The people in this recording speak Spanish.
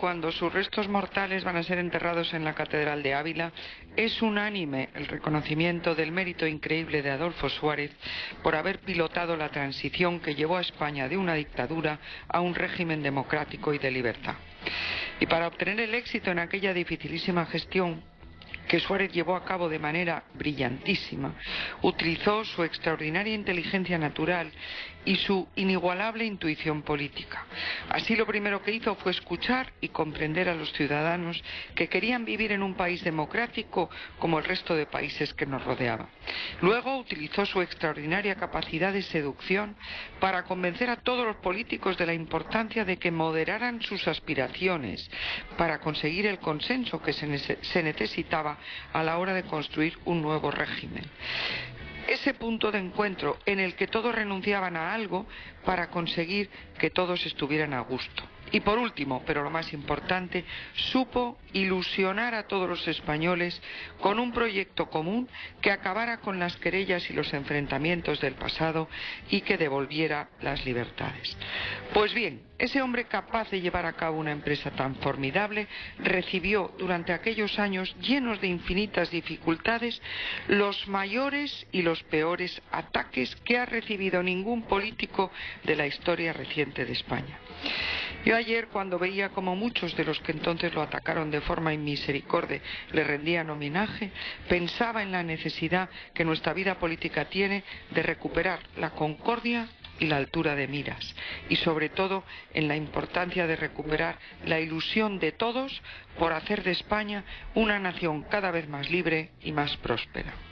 cuando sus restos mortales van a ser enterrados en la Catedral de Ávila, es unánime el reconocimiento del mérito increíble de Adolfo Suárez por haber pilotado la transición que llevó a España de una dictadura a un régimen democrático y de libertad. Y para obtener el éxito en aquella dificilísima gestión, que Suárez llevó a cabo de manera brillantísima, utilizó su extraordinaria inteligencia natural y su inigualable intuición política. Así lo primero que hizo fue escuchar y comprender a los ciudadanos que querían vivir en un país democrático como el resto de países que nos rodeaban. Luego utilizó su extraordinaria capacidad de seducción para convencer a todos los políticos de la importancia de que moderaran sus aspiraciones para conseguir el consenso que se, necesitaba a la hora de construir un nuevo régimen ese punto de encuentro en el que todos renunciaban a algo para conseguir que todos estuvieran a gusto. Y por último, pero lo más importante, supo ilusionar a todos los españoles con un proyecto común que acabara con las querellas y los enfrentamientos del pasado y que devolviera las libertades. Pues bien, ese hombre capaz de llevar a cabo una empresa tan formidable recibió durante aquellos años llenos de infinitas dificultades los mayores y los peores ataques que ha recibido ningún político de la historia reciente de España. Yo ayer, cuando veía como muchos de los que entonces lo atacaron de forma inmisericordia le rendían homenaje, pensaba en la necesidad que nuestra vida política tiene de recuperar la concordia y la altura de miras, y sobre todo en la importancia de recuperar la ilusión de todos por hacer de España una nación cada vez más libre y más próspera.